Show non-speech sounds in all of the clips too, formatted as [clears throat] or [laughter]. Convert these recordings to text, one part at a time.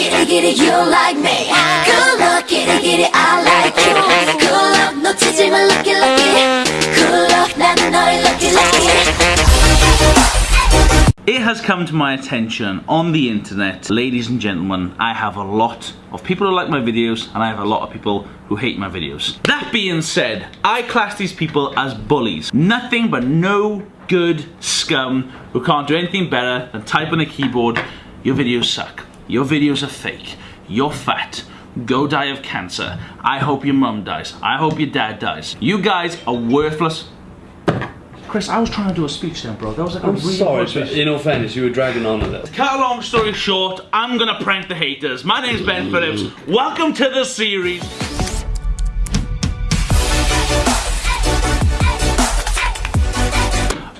kitty kitty you like me Good luck kitty kitty I like you Good luck 놓치지 마 lucky lucky Good luck 나는 너의 lucky lucky It has come to my attention on the internet, ladies and gentlemen, I have a lot of people who like my videos and I have a lot of people who hate my videos. That being said, I class these people as bullies. Nothing but no good scum who can't do anything better than type on a keyboard, your videos suck, your videos are fake, you're fat, go die of cancer, I hope your mum dies, I hope your dad dies. You guys are worthless Chris, I was trying to do a speech then, bro. That was like a I'm really sorry, good but in all fairness, you were dragging on a little. Cut a long story short, I'm gonna prank the haters. My name's Ben Phillips. Welcome to the series.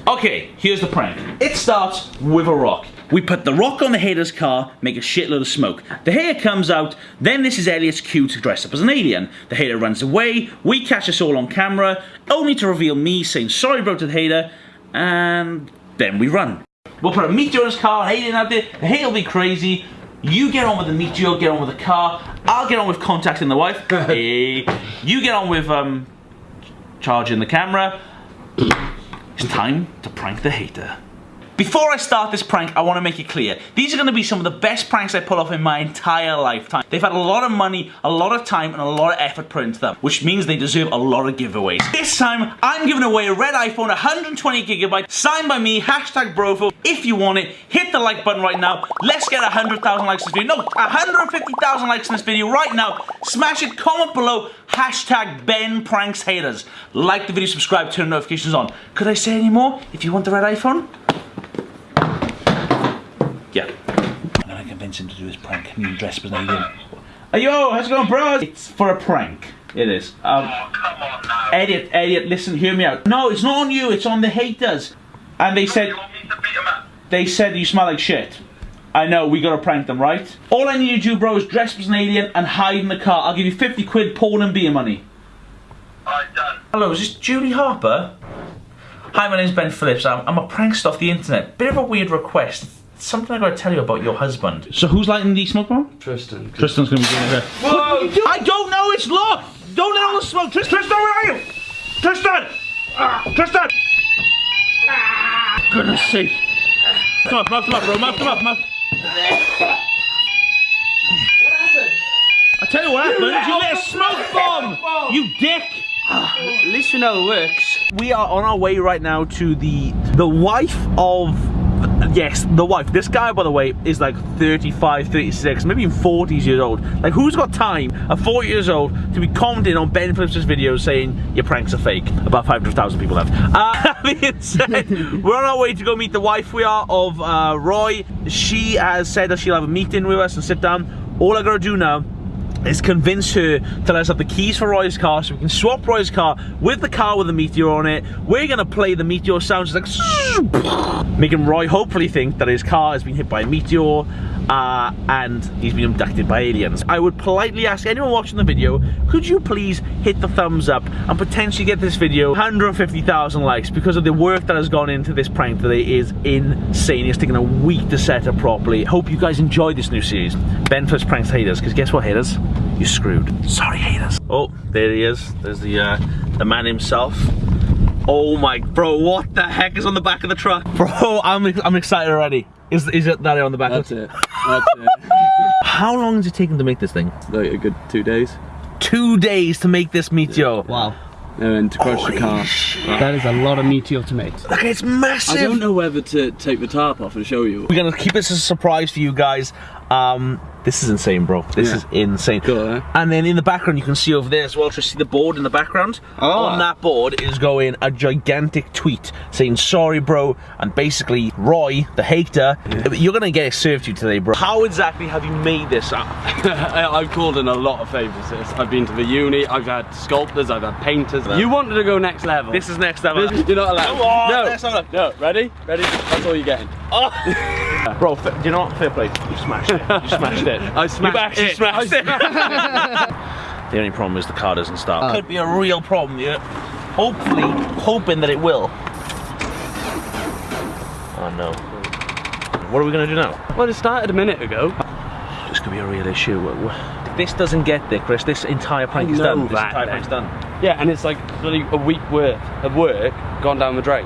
Okay, here's the prank. It starts with a rock. We put the rock on the hater's car, make a shitload of smoke. The hater comes out, then this is Elliot's cue to dress up as an alien. The hater runs away, we catch us all on camera, only to reveal me saying sorry bro to the hater, and then we run. We'll put a meteor in his car, an alien out there, the hater will be crazy. You get on with the meteor, get on with the car. I'll get on with contacting the wife. hey. [laughs] You get on with um, charging the camera. It's time to prank the hater. Before I start this prank, I want to make it clear. These are going to be some of the best pranks I pull off in my entire lifetime. They've had a lot of money, a lot of time, and a lot of effort put into them, which means they deserve a lot of giveaways. This time, I'm giving away a red iPhone 120 gigabyte, signed by me, hashtag Brofo. If you want it, hit the like button right now. Let's get 100,000 likes in this video. No, 150,000 likes in this video right now. Smash it, comment below, hashtag Ben Pranks Haters. Like the video, subscribe, turn notifications on. Could I say any more? If you want the red iPhone, yeah. I'm gonna convince him to do his prank. Me and dress as an alien. Hey, yo, how's it going, bro? It's for a prank. It is. Um, Come on now. Elliot, Elliot, listen, hear me out. No, it's not on you. It's on the haters. And they said, You want me to beat him up? they said you smell like shit. I know, we gotta prank them, right? All I need you to do, bro, is dress as an alien and hide in the car. I'll give you 50 quid, porn and beer money. Alright, done. Hello, is this Julie Harper? Hi, my name's Ben Phillips. I'm, I'm a prankster off the internet. Bit of a weird request. Something I gotta tell you about your husband. So who's lighting the smoke bomb? Tristan. Tristan's gonna be doing it here. Whoa! I don't know, it's locked! Don't let all the smoke! Tristan, Tristan, where are you? Tristan! Ah, Tristan! Ah. Goodness sake. Come on, mouth him up, bro, mouth him up, mouth. I tell you what happened, you lit a smoke bomb! You dick! At least we know it works. We are on our way right now to the the wife of yes, the wife. This guy by the way is like 35, 36, maybe even 40 years old. Like who's got time at 40 years old to be commenting on Ben Phillips' videos saying your pranks are fake? About 500,000 people have. Uh, [laughs] that being said, [laughs] we're on our way to go meet the wife we are of uh, Roy. She has said that she'll have a meeting with us and sit down. All I gotta do now is convince her to let us have the keys for Roy's car so we can swap Roy's car with the car with the Meteor on it. We're gonna play the Meteor sounds like [laughs] making Roy hopefully think that his car has been hit by a meteor uh, and he's been abducted by aliens. I would politely ask anyone watching the video, could you please hit the thumbs up and potentially get this video 150,000 likes because of the work that has gone into this prank today is insane. It's taken a week to set up properly. Hope you guys enjoy this new series. Ben First Pranks Haters, because guess what haters? You're screwed. Sorry haters. Oh, there he is. There's the, uh, the man himself. Oh my, bro, what the heck is on the back of the truck? [laughs] Bro, I'm, I'm excited already. Is, is it that on the back? That's it. That's it. [laughs] How long has it taken to make this thing? like a good two days. Two days to make this meteor. Wow. And then to crush the car. That is a lot of meteor to make. Look, it's massive. I don't know whether to take the tarp off and show you. We're gonna keep this as a surprise for you guys. Um, this is insane, bro. This Yeah. is insane. Cool, eh? And then in the background, you can see over there as well. Just see the board in the background. Oh. On that board is going a gigantic tweet saying "Sorry, bro," and basically Roy, the hater, you're gonna get it served to you today, bro. How exactly have you made this? up? [laughs] I've called in a lot of favours. I've been to the uni, I've had sculptors, I've had painters. You wanted to go next level. This is next level. This- You're not allowed. Come on, no. let's have a look. No, ready? Ready? That's all you're getting. Oh. [laughs] bro, do you know what? Fair play. You smashed it. You smashed it. [laughs] I smashed You've actually it. smashed I it. [laughs] the only problem is the car doesn't start. Could be a real problem. Yeah. Hopefully, hoping that it will. Oh no. What are we gonna do now? Well, it started a minute ago. Just to be a real issue. W- w- this doesn't get there, Chris, this entire prank is know done. This entire then. prank's done. Yeah, and it's like bloody a week worth of work gone down the drain.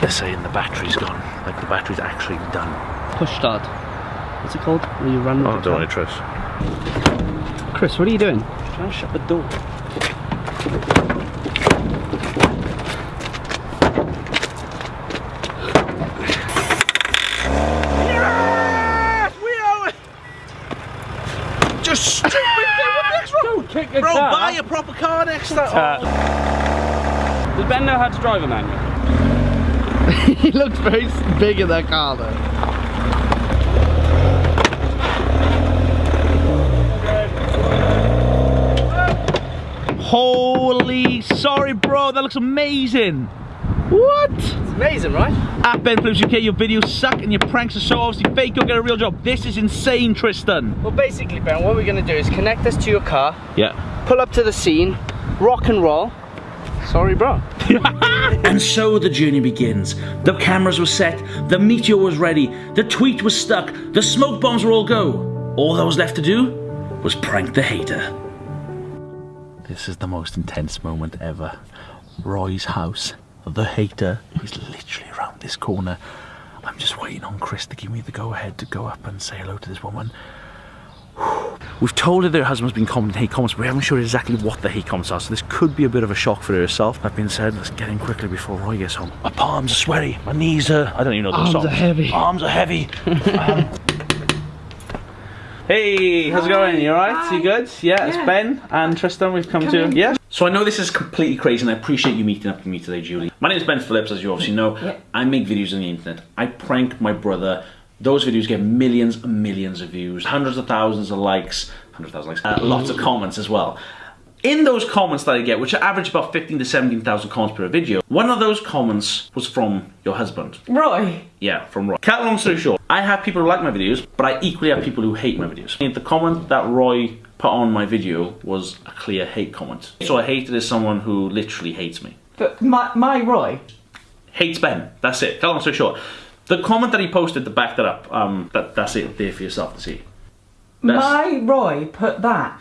They're saying the battery's gone. Like the battery's actually done. Push start. What's it called? Where you run with Oh, the don't car? worry, Tris. Chris, what are you doing? Trying to shut the door. Just stupid thing. What the heck's wrong? Kick a Bro, car. buy a proper car next time. Does Ben know how to drive a manual? [laughs] he looks very s- big in that car though. Holy, sorry, bro. That looks amazing. What? It's amazing, right? At Ben Phillips UK, your videos suck and your pranks are so obviously fake. You'll get a real job. This is insane, Tristan. Well, basically, Ben, what we're gonna do is connect this to your car, Yeah. pull up to the scene, rock and roll. Sorry, bro. [laughs] And so the journey begins. The cameras were set, the meteor was ready, the tweet was stuck, the smoke bombs were all go. All that was left to do was prank the hater. This is the most intense moment ever. Roy's house. The hater is literally around this corner. I'm just waiting on Chris to give me the go ahead to go up and say hello to this woman. We've told her that her husband's been commenting hate comments, but we haven't sure exactly what the hate comments are, so this could be a bit of a shock for herself. That being said, let's get in quickly before Roy gets home. My palms are sweaty, my knees are. I don't even know those Arms songs. are heavy. Arms are heavy. Um, Hey, how's it going? You alright? You good? Yeah, it's Ben and Tristan. We've come, to. Yeah. So I know this is completely crazy, and I appreciate you meeting up with me today, Julie. My name is Ben Phillips, as you obviously know. Yeah. I make videos on the internet. I prank my brother. Those videos get millions and millions of views, hundreds of thousands of likes, hundred thousand likes, uh, lots of comments as well. In those comments that I get, which average about 15 to 17,000 comments per video, one of those comments was from your husband. Roy. Yeah, from Roy. Cut long story short, I have people who like my videos, but I equally have people who hate my videos. And the comment that Roy put on my video was a clear hate comment. So a hater as someone who literally hates me. But my, my Roy. Hates Ben. That's it. Cut long story short. The comment that he posted to back that up, um, that, that's it there for yourself to see. That's- My Roy put that.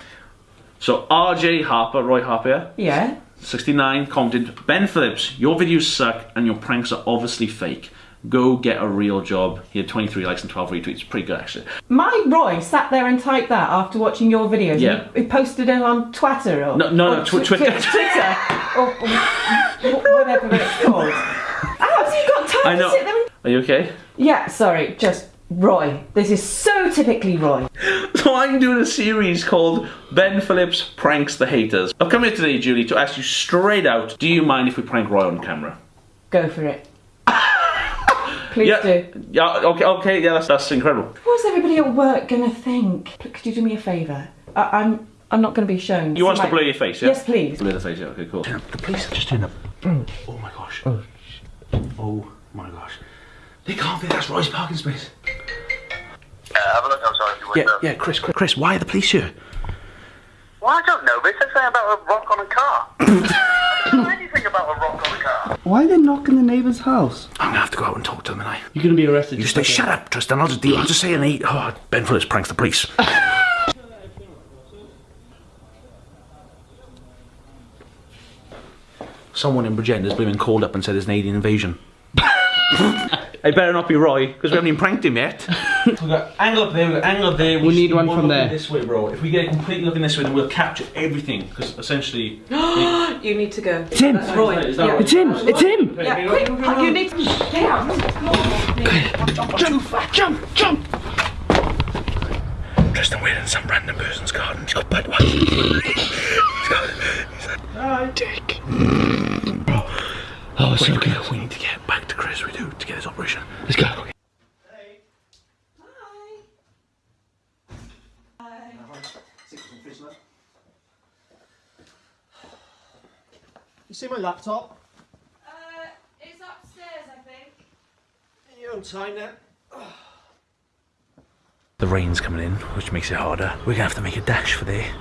So RJ Harper, Roy Harper, Yeah. 69 commented, Ben Phillips, your videos suck and your pranks are obviously fake. Go get a real job. He had 23 likes and 12 retweets. Pretty good, actually. My Roy sat there and typed that after watching your videos. Yeah. He, he posted it on Twitter or No, no, no, tw- Twitter. [laughs] Twitter or, or whatever it's called. [laughs] How have you got time I know. to sit there? And... Are you okay? Yeah, sorry, just Roy. This is so typically Roy. [laughs] So I'm doing a series called Ben Phillips Pranks the Haters. I've come here today, Julie, to ask you straight out, do you mind if we prank Roy on camera? Go for it. [laughs] Please yeah. do. Yeah, okay, okay, yeah, that's, that's incredible. What's everybody at work gonna think? Could you do me a favour? I, I'm I'm not gonna be shown. You want So us to my- blur your face, yeah? Yes, please. Blur the face, yeah, okay, cool. The police are just doing a... [clears throat] Oh my gosh. Oh, oh my gosh. They can't be, that's Roy's parking space. Uh, have a look outside your Yeah, window. yeah, Chris, Chris, Chris, why are the police here? Well, I don't know. They said something about a rock on a car. I don't know anything about a rock on a car. Why are they knocking the neighbour's house? I'm gonna have to go out and talk to them, and I... You're gonna be arrested. You just stay, like shut up, Tristan, I'll just deal, I'll just say an eight. Oh, Ben Phillips pranks the police. [laughs] Someone in Bridgenda's been called up and said there's an alien invasion. [laughs] it better not be Roy, because we haven't even pranked him yet. [laughs] we've got angle up there, we've got angle up there. We need one from looking there. This way, bro. If we get it completely looking this way, then we'll capture everything, because essentially. [gasps] You need to go. It's him. That's Roy. Is that yeah. right? It's him. It's him. Yeah, quick, you need to get out. Jump, jump, jump! Tristan, we're in some random person's garden. He's got Budweiser. [laughs] he's got. He's like, hi, Dick. Oh, it's so good. we need to get back to Chris. We do to get his operation. Let's go. You see my laptop? Uh, it's upstairs, I think. In your own time then. The rain's coming in, which makes it harder. We're gonna have to make a dash for there.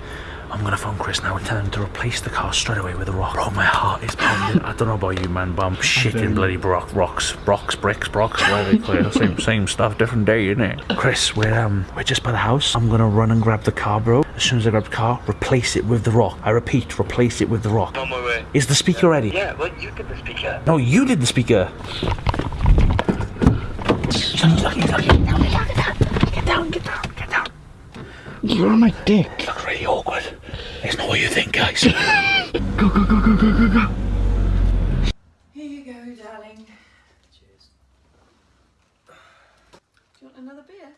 I'm gonna phone Chris now and tell him to replace the car straight away with a rock. Bro, my heart is pounding. I don't know about you, man, but I'm [laughs] shitting bloody rock, rocks, rocks, bricks, brocks, whatever they call it. Same, [laughs] same stuff, different day, innit? Chris, we're um, we're just by the house. I'm gonna run and grab the car, bro. As soon as I grab the car, replace it with the rock. I repeat, replace it with the rock. On my way. Is the speaker ready? Yeah, well, you did the speaker. No, you did the speaker. Get down, get down, get down. You're on my dick. It looks really awkward. It's not what you think, guys. [laughs] Go, go, go, go, go, go, go. Here you go, darling. Cheers. Do you want another beer?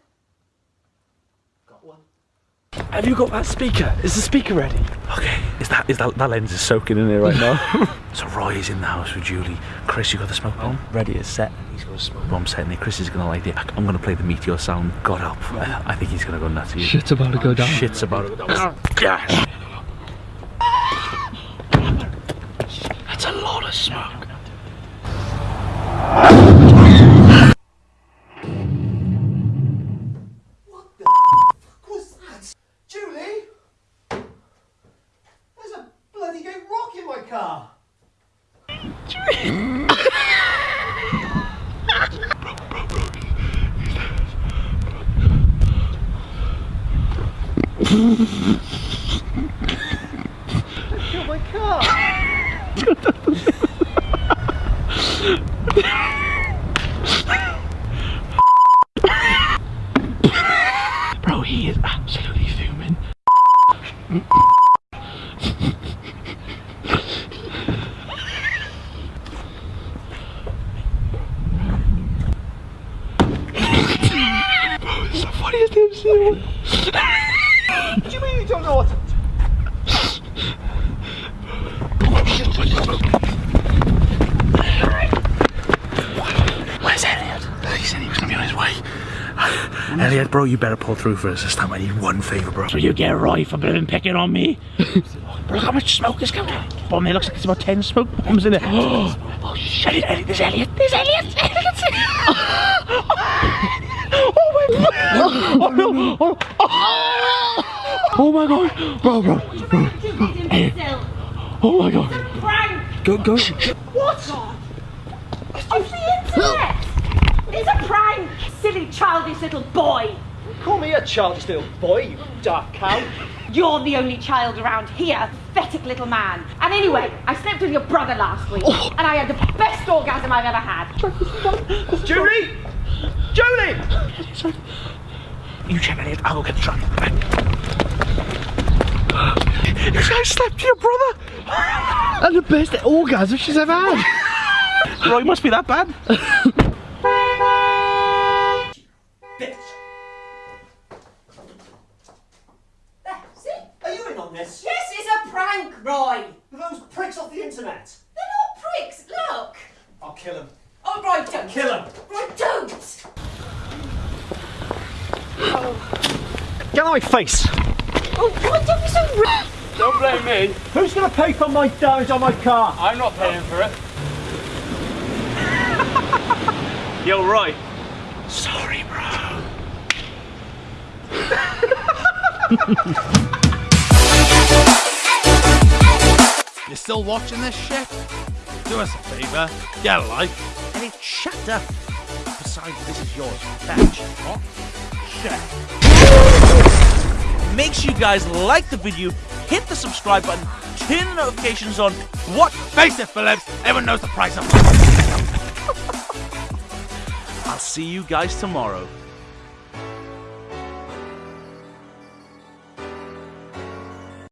Have you got that speaker? Is the speaker ready? Okay. Is that is that that lens is soaking in there right now? [laughs] so Roy is in the house with Julie. Chris, you got the smoke bomb? Ready, it's set. He's got a smoke bomb set in there. Chris is gonna light it. I'm gonna play the meteor sound. God help. I, I think he's gonna go nuts. Shit's about to go down. Shit's about to go down. [laughs] Yes. That's a lot of smoke. What's that? Julie? There's a bloody great rock in my car. Kill my car. Bro, he is absolutely fuming. Funniest thing I've seen. What do you mean you don't know what? Elliot, bro, you better pull through for us this time. I need one favour, bro. So you get right for been picking on me. [laughs] bro, look how much smoke is coming out. Bomb there looks like there's about 10 smoke bombs in there. [gasps] Oh, shit. Elliot, Elliot, there's Elliot. There's Elliot. Elliot's [laughs] Oh my god! Oh no! Oh, oh. oh my god! Bro, bro, bro. Oh my god! Prank! Go, go. What? Off the internet! It's a prank! Silly childish little boy! Call me a childish little boy, you dark cow. You're the only child around here, pathetic little man. And anyway, I slept with your brother last week, oh. and I had the best orgasm I've ever had. Julie! Julie! You check Elliot. I'll go get the truck. You guys slept with your brother? And the best orgasm she's ever had. Bro, it must be that bad. [laughs] Kill him. Roy, don't! Get out of my face. Oh, Roy, don't be so rude! Don't blame me. Who's gonna pay for my damage on my car? I'm not paying for it. [laughs] You're right. Sorry, bro. You're still watching this shit? Do us a favour, get a like, shut. Besides, this is yours. Fetch. What? Oh, shit. Make sure you guys like the video, hit the subscribe button, turn the notifications on. What? Face it, Phillips. Everyone knows the price of [laughs] I'll see you guys tomorrow.